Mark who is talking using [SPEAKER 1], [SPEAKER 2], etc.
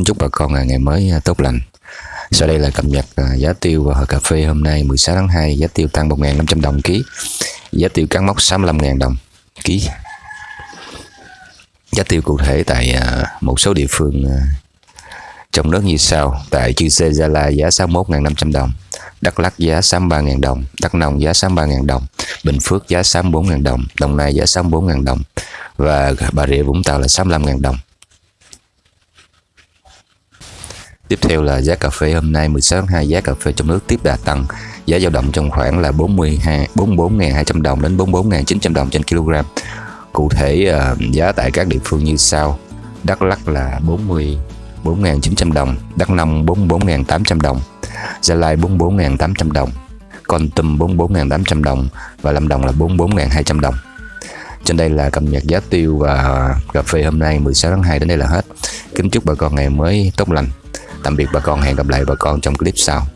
[SPEAKER 1] Kính chúc bà con à, ngày mới à, tốt lành. Sau đây là cập nhật à, giá tiêu và cà phê hôm nay 16 tháng 2, giá tiêu tăng 1.500 đồng ký, giá tiêu cán mốc 65.000 đồng ký. Giá tiêu cụ thể tại một số địa phương trong nước như sau. Tại Chư Sê Gia Lai giá 61.500 đồng, Đắk Lắk giá 63.000 đồng, Đắk Nông giá 63.000 đồng, Bình Phước giá 64.000 đồng, Đồng Nai giá 64.000 đồng và Bà Rịa Vũng Tàu là 65.000 đồng. Tiếp theo là giá cà phê hôm nay 16 tháng 2 giá cà phê trong nước tiếp đà tăng. Giá dao động trong khoảng là 42 44.200 đồng đến 44.900 đồng trên kg. Cụ thể ờ, giá tại các địa phương như sau. Đắk Lắk là 40 4.900 đồng, Đắk Nông 44.800 đồng, Gia Lai 44.800 đồng, Con Tum 44.800 đồng và Lâm Đồng là 44.200 đồng. Trên đây là cập nhật giá tiêu và cà phê hôm nay 16 tháng 2 đến đây là hết. Kính chúc bà con ngày mới tốt lành. Tạm biệt bà con, hẹn gặp lại bà con trong clip sau.